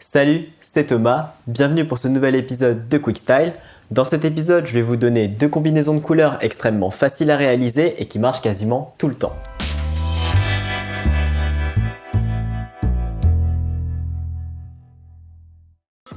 Salut, c'est Thomas, bienvenue pour ce nouvel épisode de Quick Style. Dans cet épisode, je vais vous donner deux combinaisons de couleurs extrêmement faciles à réaliser et qui marchent quasiment tout le temps.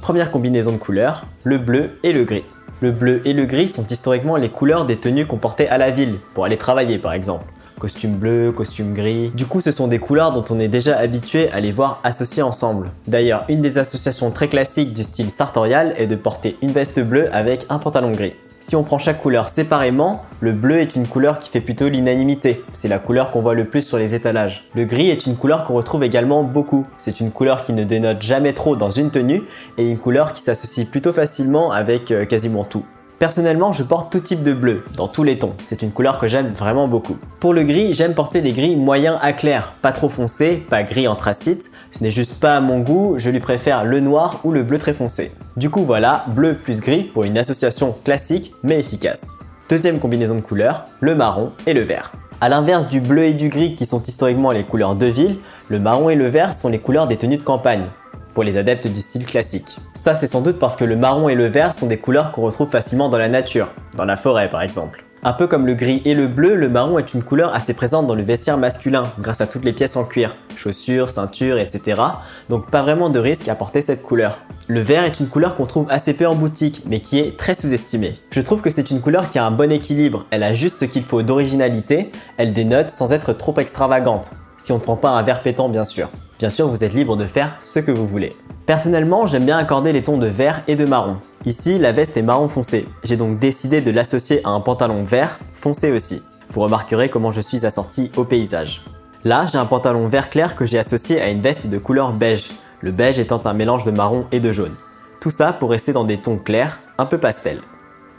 Première combinaison de couleurs, le bleu et le gris. Le bleu et le gris sont historiquement les couleurs des tenues qu'on portait à la ville, pour aller travailler par exemple. Costume bleu, costume gris. Du coup, ce sont des couleurs dont on est déjà habitué à les voir associées ensemble. D'ailleurs, une des associations très classiques du style sartorial est de porter une veste bleue avec un pantalon gris. Si on prend chaque couleur séparément, le bleu est une couleur qui fait plutôt l'unanimité. C'est la couleur qu'on voit le plus sur les étalages. Le gris est une couleur qu'on retrouve également beaucoup. C'est une couleur qui ne dénote jamais trop dans une tenue et une couleur qui s'associe plutôt facilement avec euh, quasiment tout. Personnellement, je porte tout type de bleu, dans tous les tons. C'est une couleur que j'aime vraiment beaucoup. Pour le gris, j'aime porter les gris moyens à clair, pas trop foncés, pas gris anthracite. Ce n'est juste pas à mon goût, je lui préfère le noir ou le bleu très foncé. Du coup voilà, bleu plus gris pour une association classique mais efficace. Deuxième combinaison de couleurs, le marron et le vert. A l'inverse du bleu et du gris qui sont historiquement les couleurs de ville, le marron et le vert sont les couleurs des tenues de campagne pour les adeptes du style classique. Ça c'est sans doute parce que le marron et le vert sont des couleurs qu'on retrouve facilement dans la nature, dans la forêt par exemple. Un peu comme le gris et le bleu, le marron est une couleur assez présente dans le vestiaire masculin grâce à toutes les pièces en cuir, chaussures, ceintures, etc. Donc pas vraiment de risque à porter cette couleur. Le vert est une couleur qu'on trouve assez peu en boutique, mais qui est très sous-estimée. Je trouve que c'est une couleur qui a un bon équilibre, elle a juste ce qu'il faut d'originalité, elle dénote sans être trop extravagante, si on ne prend pas un vert pétant bien sûr. Bien sûr, vous êtes libre de faire ce que vous voulez. Personnellement, j'aime bien accorder les tons de vert et de marron. Ici, la veste est marron foncé. J'ai donc décidé de l'associer à un pantalon vert foncé aussi. Vous remarquerez comment je suis assorti au paysage. Là, j'ai un pantalon vert clair que j'ai associé à une veste de couleur beige, le beige étant un mélange de marron et de jaune. Tout ça pour rester dans des tons clairs, un peu pastel.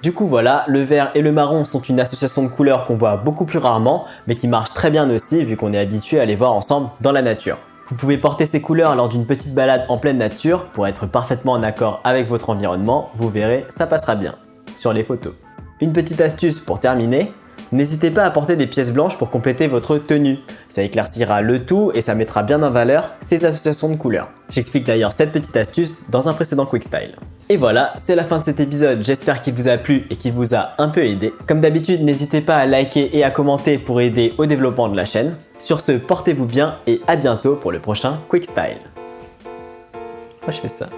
Du coup voilà, le vert et le marron sont une association de couleurs qu'on voit beaucoup plus rarement, mais qui marche très bien aussi vu qu'on est habitué à les voir ensemble dans la nature. Vous pouvez porter ces couleurs lors d'une petite balade en pleine nature pour être parfaitement en accord avec votre environnement, vous verrez, ça passera bien sur les photos. Une petite astuce pour terminer, N'hésitez pas à porter des pièces blanches pour compléter votre tenue. Ça éclaircira le tout et ça mettra bien en valeur ces associations de couleurs. J'explique d'ailleurs cette petite astuce dans un précédent Quick Style. Et voilà, c'est la fin de cet épisode. J'espère qu'il vous a plu et qu'il vous a un peu aidé. Comme d'habitude, n'hésitez pas à liker et à commenter pour aider au développement de la chaîne. Sur ce, portez-vous bien et à bientôt pour le prochain Quick Style. Moi je fais ça.